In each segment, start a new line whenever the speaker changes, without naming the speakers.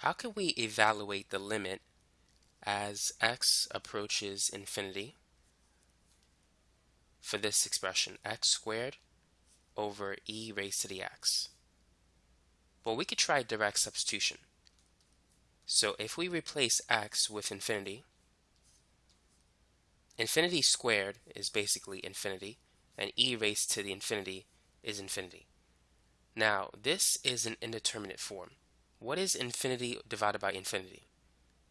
How can we evaluate the limit as x approaches infinity for this expression, x squared over e raised to the x? Well, we could try direct substitution. So if we replace x with infinity, infinity squared is basically infinity, and e raised to the infinity is infinity. Now, this is an indeterminate form. What is infinity divided by infinity?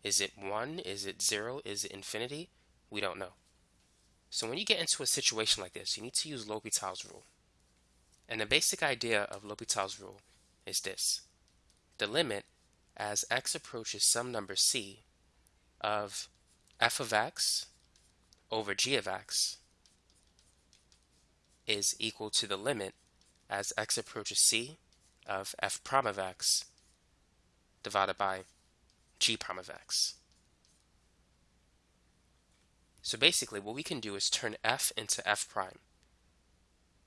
Is it 1? Is it 0? Is it infinity? We don't know. So when you get into a situation like this, you need to use L'Hopital's rule. And the basic idea of L'Hopital's rule is this. The limit as x approaches some number c of f of x over g of x is equal to the limit as x approaches c of f prime of x divided by g prime of x. So basically what we can do is turn f into f prime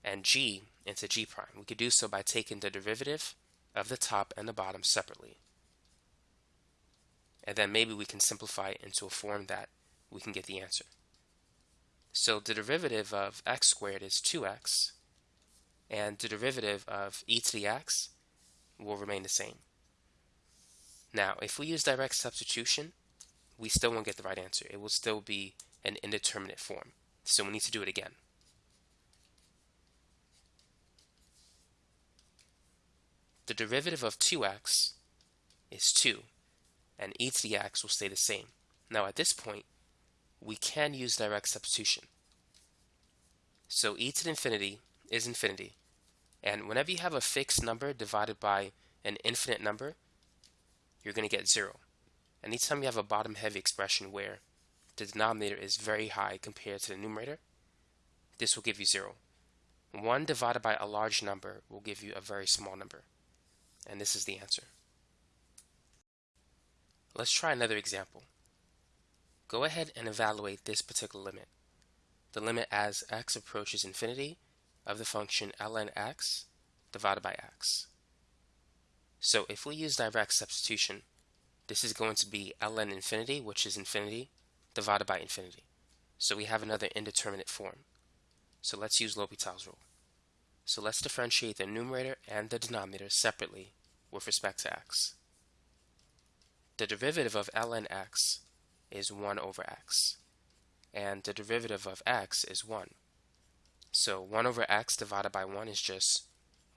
and g into g prime. We could do so by taking the derivative of the top and the bottom separately and then maybe we can simplify it into a form that we can get the answer. So the derivative of x squared is 2x, and the derivative of e to the x will remain the same. Now, if we use direct substitution, we still won't get the right answer. It will still be an indeterminate form. So we need to do it again. The derivative of 2x is 2 and e to the x will stay the same. Now at this point, we can use direct substitution. So e to the infinity is infinity. And whenever you have a fixed number divided by an infinite number, you're going to get 0. Anytime you have a bottom-heavy expression where the denominator is very high compared to the numerator, this will give you 0. 1 divided by a large number will give you a very small number. And this is the answer. Let's try another example. Go ahead and evaluate this particular limit. The limit as x approaches infinity of the function ln x divided by x. So if we use direct substitution, this is going to be ln infinity, which is infinity, divided by infinity. So we have another indeterminate form. So let's use L'Hopital's rule. So let's differentiate the numerator and the denominator separately with respect to x. The derivative of ln x is 1 over x, and the derivative of x is 1. So 1 over x divided by 1 is just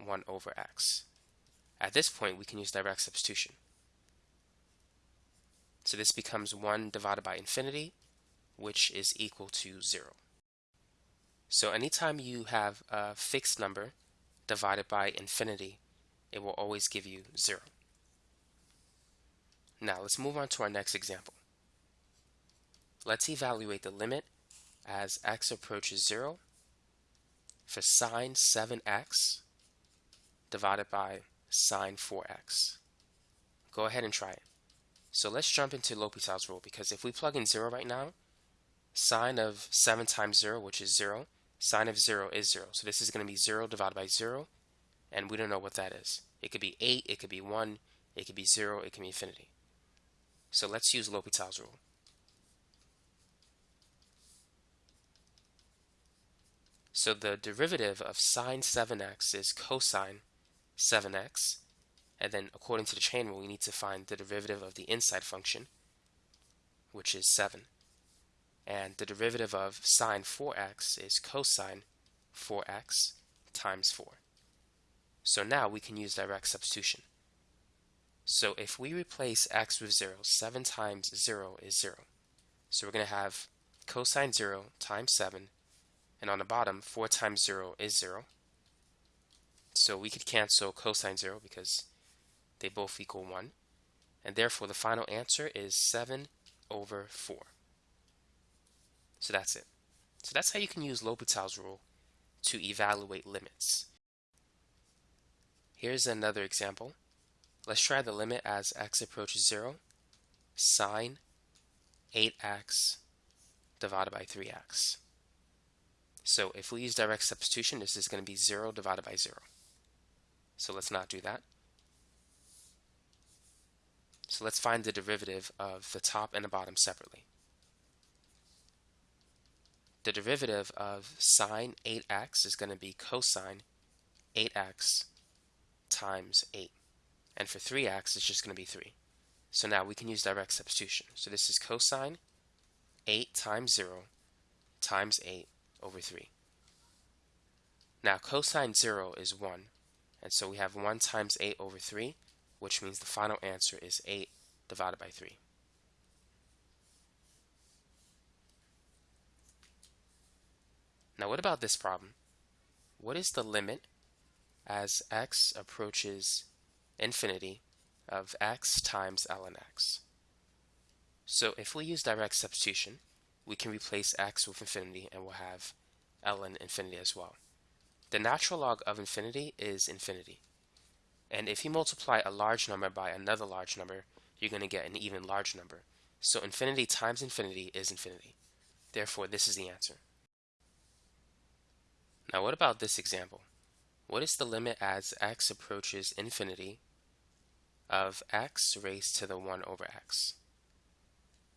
1 over x. At this point, we can use direct substitution. So this becomes 1 divided by infinity, which is equal to 0. So anytime you have a fixed number divided by infinity, it will always give you 0. Now let's move on to our next example. Let's evaluate the limit as x approaches 0 for sine 7x divided by sine 4x. Go ahead and try it. So let's jump into L'Hopital's rule because if we plug in 0 right now, sine of 7 times 0, which is 0, sine of 0 is 0. So this is going to be 0 divided by 0, and we don't know what that is. It could be 8, it could be 1, it could be 0, it could be infinity. So let's use L'Hopital's rule. So the derivative of sine 7x is cosine 7x. And then according to the chain rule, we need to find the derivative of the inside function, which is 7. And the derivative of sine 4x is cosine 4x times 4. So now we can use direct substitution. So if we replace x with 0, 7 times 0 is 0. So we're going to have cosine 0 times 7, and on the bottom, 4 times 0 is 0. So we could cancel cosine 0 because they both equal 1. And therefore, the final answer is 7 over 4. So that's it. So that's how you can use L'Hopital's rule to evaluate limits. Here's another example. Let's try the limit as x approaches 0. Sine 8x divided by 3x. So if we use direct substitution, this is going to be 0 divided by 0. So let's not do that. So let's find the derivative of the top and the bottom separately. The derivative of sine 8x is going to be cosine 8x times 8. And for 3x, it's just going to be 3. So now we can use direct substitution. So this is cosine 8 times 0 times 8 over 3. Now cosine 0 is 1, and so we have 1 times 8 over 3, which means the final answer is 8 divided by 3. Now what about this problem? What is the limit as x approaches infinity of x times ln x? So if we use direct substitution, we can replace x with infinity and we'll have ln infinity as well. The natural log of infinity is infinity. And if you multiply a large number by another large number, you're going to get an even larger number. So infinity times infinity is infinity. Therefore, this is the answer. Now what about this example? What is the limit as x approaches infinity of x raised to the 1 over x?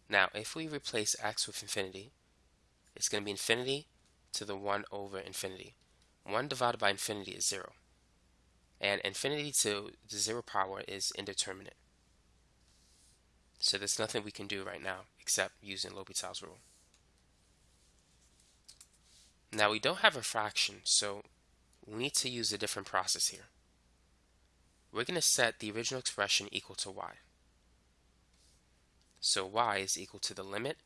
Now, if we replace x with infinity, it's going to be infinity to the 1 over infinity. 1 divided by infinity is 0. And infinity to the 0 power is indeterminate. So there's nothing we can do right now except using L'Hopital's rule. Now we don't have a fraction, so we need to use a different process here. We're going to set the original expression equal to y. So y is equal to the limit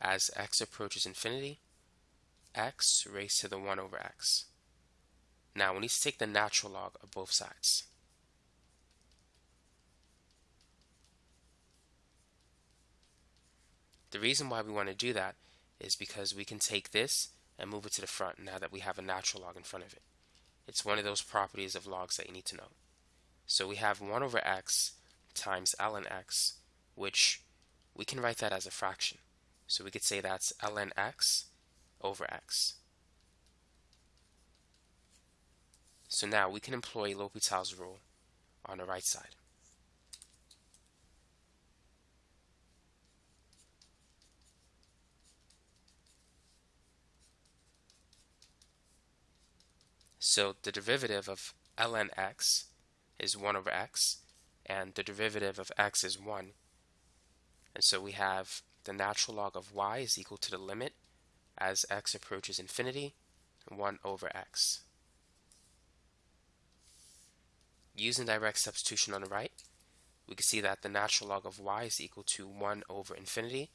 as x approaches infinity, x raised to the 1 over x. Now we need to take the natural log of both sides. The reason why we want to do that is because we can take this and move it to the front now that we have a natural log in front of it. It's one of those properties of logs that you need to know. So we have 1 over x times ln x, which we can write that as a fraction. So we could say that's ln x over x. So now we can employ L'Hopital's rule on the right side. So the derivative of ln x is 1 over x, and the derivative of x is 1. And so we have the natural log of y is equal to the limit as x approaches infinity, 1 over x. Using direct substitution on the right, we can see that the natural log of y is equal to 1 over infinity,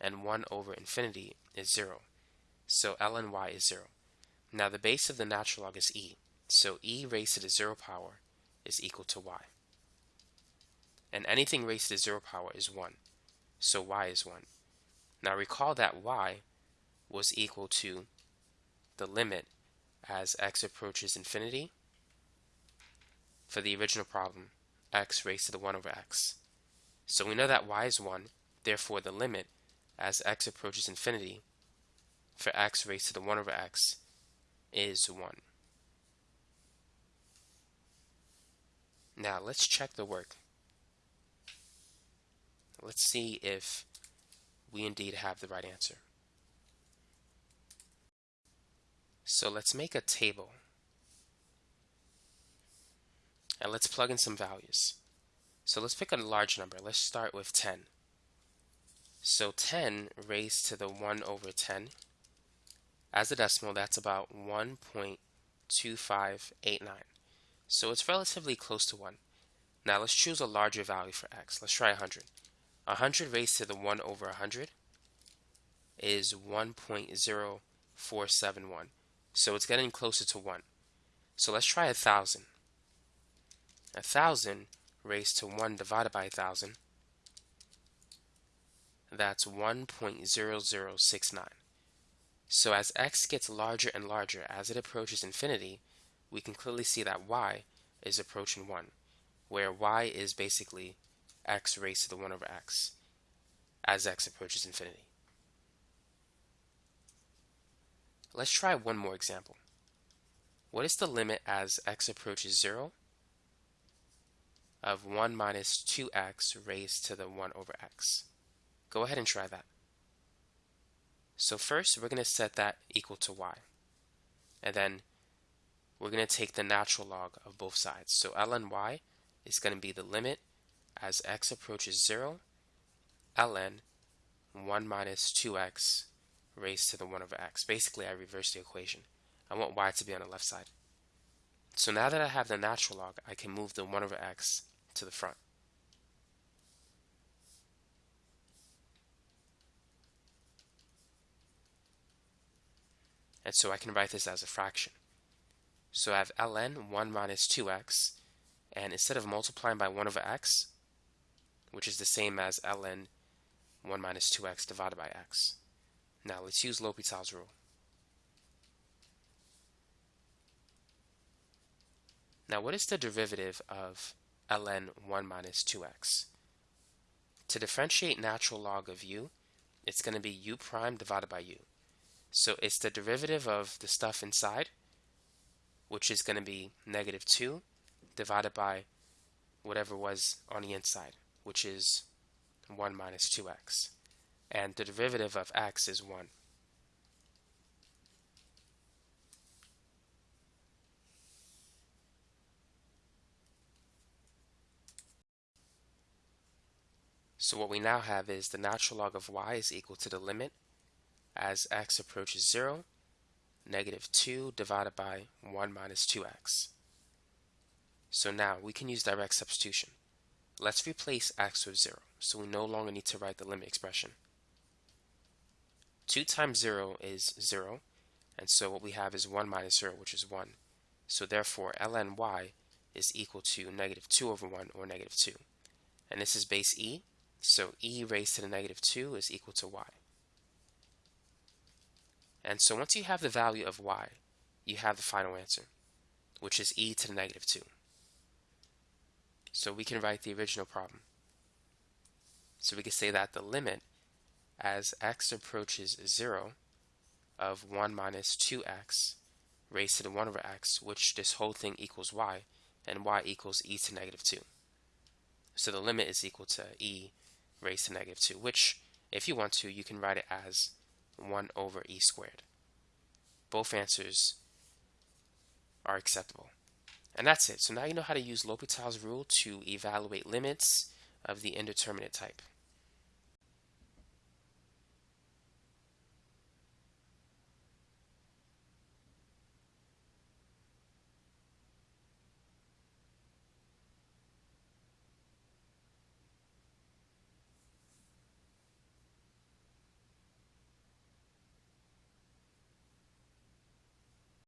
and 1 over infinity is 0. So ln y is 0. Now the base of the natural log is e, so e raised to the 0 power is equal to y. And anything raised to the 0 power is 1, so y is 1. Now recall that y was equal to the limit as x approaches infinity for the original problem, x raised to the 1 over x. So we know that y is 1, therefore the limit as x approaches infinity for x raised to the 1 over x is 1. Now let's check the work. Let's see if we indeed have the right answer. So let's make a table and let's plug in some values. So let's pick a large number. Let's start with 10. So 10 raised to the 1 over 10. As a decimal, that's about 1.2589. So it's relatively close to 1. Now let's choose a larger value for x. Let's try 100. 100 raised to the 1 over 100 is 1.0471. So it's getting closer to 1. So let's try 1,000. 1,000 raised to 1 divided by 1,000, that's 1.0069. So as x gets larger and larger as it approaches infinity, we can clearly see that y is approaching 1, where y is basically x raised to the 1 over x as x approaches infinity. Let's try one more example. What is the limit as x approaches 0 of 1 minus 2x raised to the 1 over x. Go ahead and try that. So first, we're going to set that equal to y. And then we're going to take the natural log of both sides. So ln y is going to be the limit as x approaches 0, ln 1 minus 2x raised to the 1 over x. Basically, I reverse the equation. I want y to be on the left side. So now that I have the natural log, I can move the 1 over x to the front. And so I can write this as a fraction. So I have ln 1 minus 2x, and instead of multiplying by 1 over x, which is the same as ln 1 minus 2x divided by x. Now let's use L'Hopital's rule. Now what is the derivative of ln 1 minus 2x? To differentiate natural log of u, it's going to be u prime divided by u. So it's the derivative of the stuff inside, which is going to be negative 2 divided by whatever was on the inside, which is 1 minus 2x. And the derivative of x is 1. So what we now have is the natural log of y is equal to the limit as x approaches 0, negative 2 divided by 1 minus 2x. So now we can use direct substitution. Let's replace x with 0, so we no longer need to write the limit expression. 2 times 0 is 0, and so what we have is 1 minus 0, which is 1. So therefore, ln y is equal to negative 2 over 1, or negative 2. And this is base e, so e raised to the negative 2 is equal to y. And so once you have the value of y, you have the final answer, which is e to the negative 2. So we can write the original problem. So we can say that the limit as x approaches 0 of 1 minus 2x raised to the 1 over x, which this whole thing equals y, and y equals e to negative 2. So the limit is equal to e raised to negative 2, which, if you want to, you can write it as 1 over e squared. Both answers are acceptable. And that's it. So now you know how to use L'Hopital's rule to evaluate limits of the indeterminate type.